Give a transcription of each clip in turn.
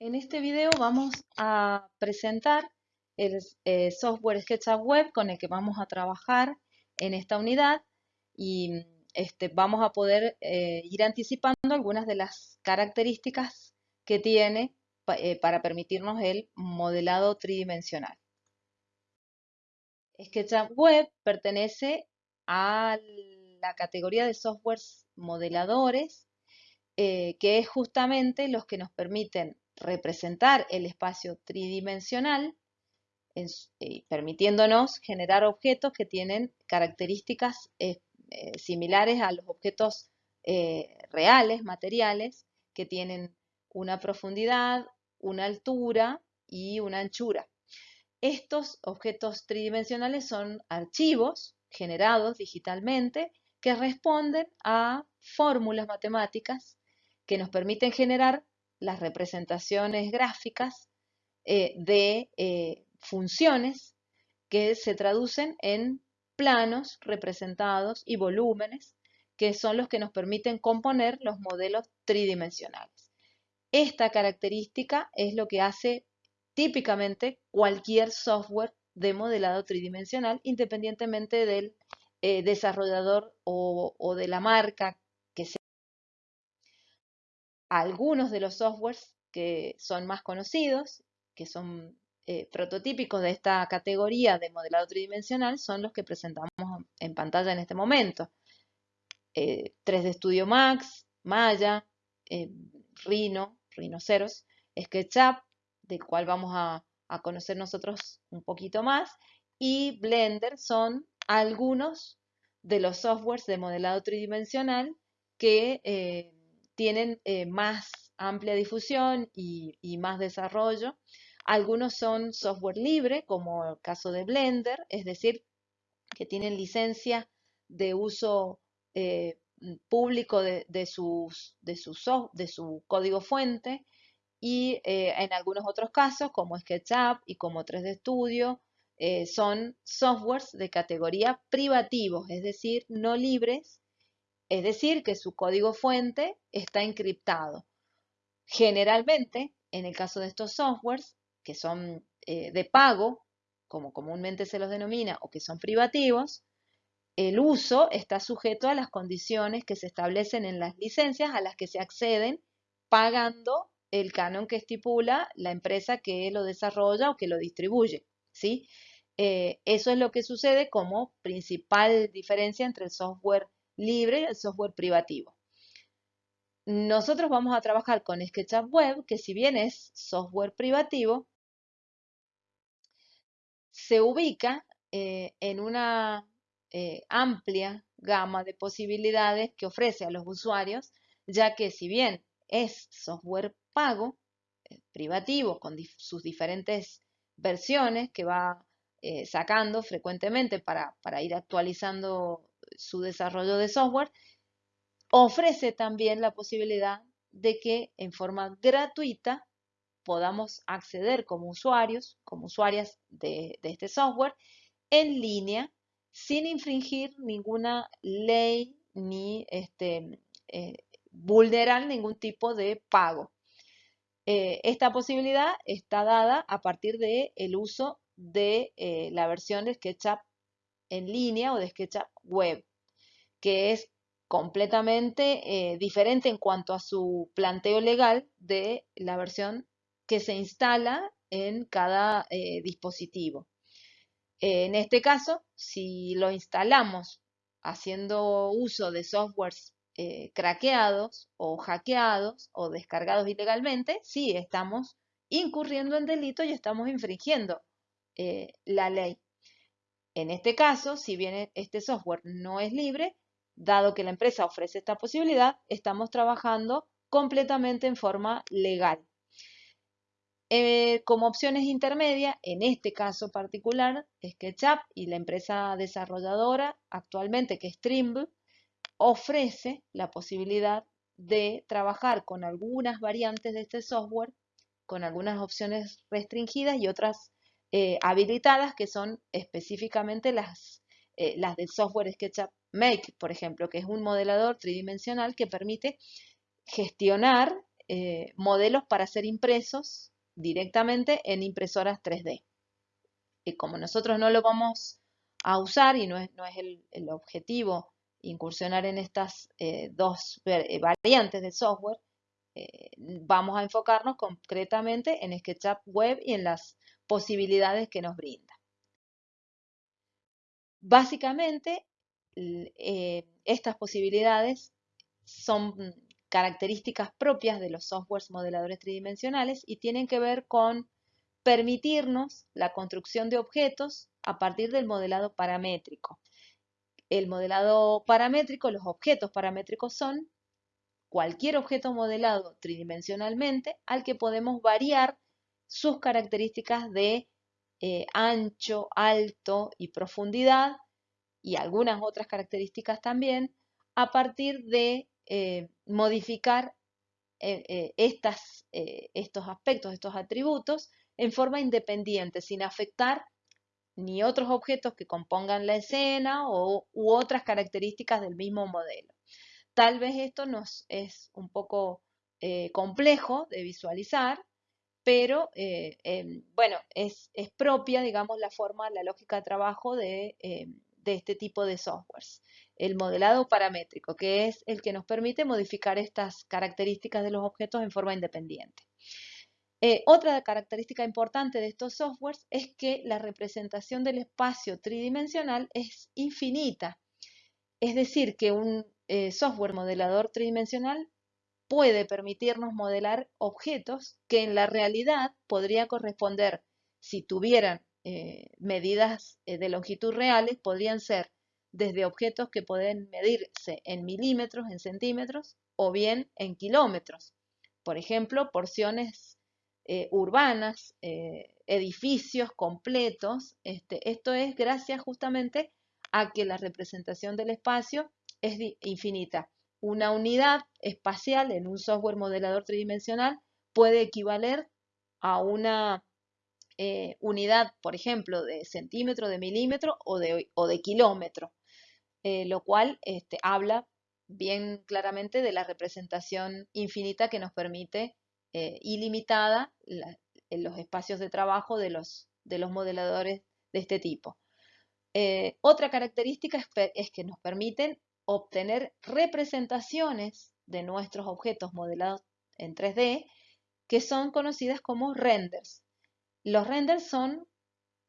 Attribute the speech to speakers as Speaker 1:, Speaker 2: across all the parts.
Speaker 1: En este video vamos a presentar el eh, software SketchUp Web con el que vamos a trabajar en esta unidad y este, vamos a poder eh, ir anticipando algunas de las características que tiene eh, para permitirnos el modelado tridimensional. SketchUp Web pertenece a la categoría de softwares modeladores, que es justamente los que nos permiten representar el espacio tridimensional, eh, permitiéndonos generar objetos que tienen características eh, eh, similares a los objetos reales, materiales, que tienen una profundidad, una altura y una anchura. Estos objetos tridimensionales son archivos generados digitalmente que responden a fórmulas matemáticas que nos permiten generar las representaciones gráficas eh, de eh, funciones que se traducen en planos representados y volúmenes, que son los que nos permiten componer los modelos tridimensionales. Esta característica es lo que hace típicamente cualquier software de modelado tridimensional, independientemente del eh, desarrollador o, o, de la marca algunos de los softwares que son más conocidos, que son eh, prototípicos de esta categoría de modelado tridimensional, son los que presentamos en pantalla en este momento. 3D eh, Studio Max, Maya, eh, Rhino, Rhinoceros, SketchUp, del cual vamos a, conocer nosotros un poquito más, y Blender son algunos de los softwares de modelado tridimensional que tienen eh, más amplia difusión y, más desarrollo. Algunos son software libre, como el caso de Blender, es decir, que tienen licencia de uso eh, público de, su código fuente y eh, en algunos otros casos, como SketchUp y como 3D Studio, son softwares de categoría privativos, es decir, no libres, es decir, que su código fuente está encriptado. Generalmente, en el caso de estos softwares, que son eh, de pago, como comúnmente se los denomina, o que son privativos, el uso está sujeto a las condiciones que se establecen en las licencias a las que se acceden pagando el canon que estipula la empresa que lo desarrolla o que lo distribuye. ¿sí? Eh, eso es lo que sucede como principal diferencia entre el software libre el software privativo. Nosotros vamos a trabajar con SketchUp Web, que si bien es software privativo, se ubica eh, en una eh, amplia gama de posibilidades que ofrece a los usuarios, ya que si bien es software pago, eh, privativo, con sus diferentes versiones que va sacando frecuentemente para ir actualizando su desarrollo de software, ofrece también la posibilidad de que en forma gratuita podamos acceder como usuarios, como usuarias de, este software, en línea, sin infringir ninguna ley ni este, eh, vulnerar ningún tipo de pago. Eh, esta posibilidad está dada a partir del el uso de eh, la versión de SketchUp en línea o de SketchUp web, que es completamente eh, diferente en cuanto a su planteo legal de la versión que se instala en cada eh, dispositivo. en este caso, si lo instalamos haciendo uso de softwares eh, craqueados o hackeados o descargados ilegalmente, sí estamos incurriendo en delito y estamos infringiendo la ley. En este caso, si bien este software no es libre, dado que la empresa ofrece esta posibilidad, estamos trabajando completamente en forma legal. Eh, como opciones intermedias, en este caso particular, SketchUp y la empresa desarrolladora actualmente, que es Trimble, ofrece la posibilidad de trabajar con algunas variantes de este software, con algunas opciones restringidas y otras eh, habilitadas, que son específicamente las, eh, las del software SketchUp Make, por ejemplo, que es un modelador tridimensional que permite gestionar eh, modelos para ser impresos directamente en impresoras 3D. Y como nosotros no lo vamos a usar y no es, no es el, objetivo incursionar en estas dos variantes del software, vamos a enfocarnos concretamente en SketchUp Web y en las posibilidades que nos brinda. Básicamente, estas posibilidades son características propias de los softwares modeladores tridimensionales y tienen que ver con permitirnos la construcción de objetos a partir del modelado paramétrico. El modelado paramétrico, los objetos paramétricos son cualquier objeto modelado tridimensionalmente al que podemos variar sus características de eh, ancho, alto y profundidad y algunas otras características también a partir de eh, modificar eh, estas, estos aspectos, estos atributos, en forma independiente, sin afectar ni otros objetos que compongan la escena o, u otras características del mismo modelo. Tal vez esto nos es un poco complejo de visualizar, pero em, bueno, es, propia, digamos, la forma, la lógica de trabajo de, de este tipo de softwares el modelado paramétrico, que es el que nos permite modificar estas características de los objetos en forma independiente. Eh, otra característica importante de estos softwares es que la representación del espacio tridimensional es infinita. Es decir, que un eh, software modelador tridimensional puede permitirnos modelar objetos que en la realidad podría corresponder, si tuvieran eh, medidas de longitud reales, podrían ser desde objetos que pueden medirse en milímetros, en centímetros o bien en kilómetros. Por ejemplo, porciones eh, urbanas, eh, edificios completos. Este, esto es gracias justamente a que la representación del espacio es infinita. Una unidad espacial en un software modelador tridimensional puede equivaler a una eh, unidad, por ejemplo, de centímetro, de milímetro o de, kilómetro. Eh, lo cual este, habla bien claramente de la representación infinita que nos permite eh, ilimitada en los espacios de trabajo de los, de los modeladores de este tipo. Otra característica es, que nos permiten obtener representaciones de nuestros objetos modelados en 3D que son conocidas como renders. Los renders son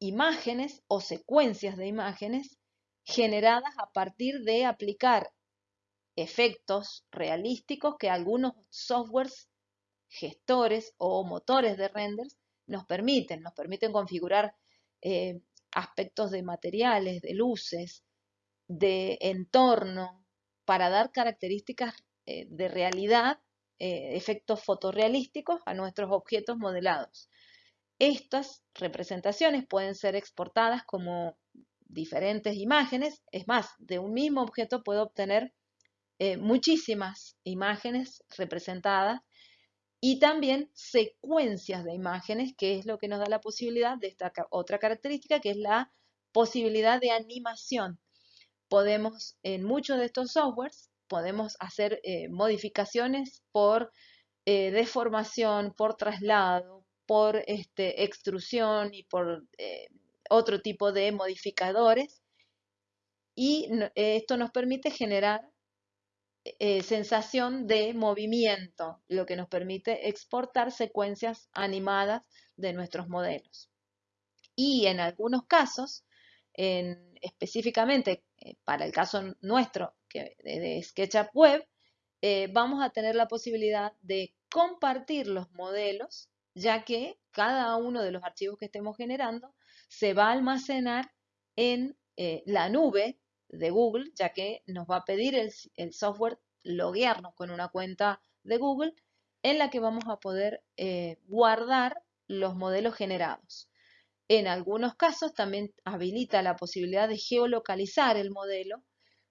Speaker 1: imágenes o secuencias de imágenes generadas a partir de aplicar efectos realísticos que algunos softwares gestores o motores de renders nos permiten, nos permiten configurar eh, aspectos de materiales, de luces, de entorno, para dar características eh, de realidad, eh, efectos fotorrealísticos a nuestros objetos modelados. Estas representaciones pueden ser exportadas como diferentes imágenes. Es más, de un mismo objeto puedo obtener eh, muchísimas imágenes representadas y también secuencias de imágenes, que es lo que nos da la posibilidad de esta otra característica, que es la posibilidad de animación. Podemos, en muchos de estos softwares, podemos hacer eh, modificaciones por eh, deformación, por traslado, por este, extrusión y por otro tipo de modificadores y esto nos permite generar eh, sensación de movimiento, lo que nos permite exportar secuencias animadas de nuestros modelos. Y en algunos casos, específicamente eh, para el caso nuestro de, SketchUp Web, eh, vamos a tener la posibilidad de compartir los modelos, ya que cada uno de los archivos que estemos generando se va a almacenar en eh, la nube de Google, ya que nos va a pedir el, software loguearnos con una cuenta de Google en la que vamos a poder guardar los modelos generados. En algunos casos también habilita la posibilidad de geolocalizar el modelo,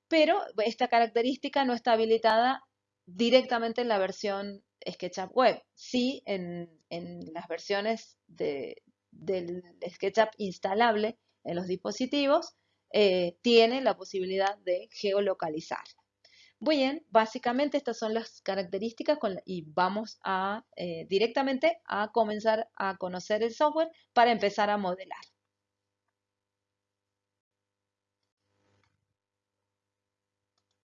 Speaker 1: pero esta característica no está habilitada directamente en la versión SketchUp Web, sí en, las versiones de, del SketchUp instalable en los dispositivos, eh, tiene la posibilidad de geolocalizar. Bien, básicamente estas son las características y vamos a eh, directamente a comenzar a conocer el software para empezar a modelar.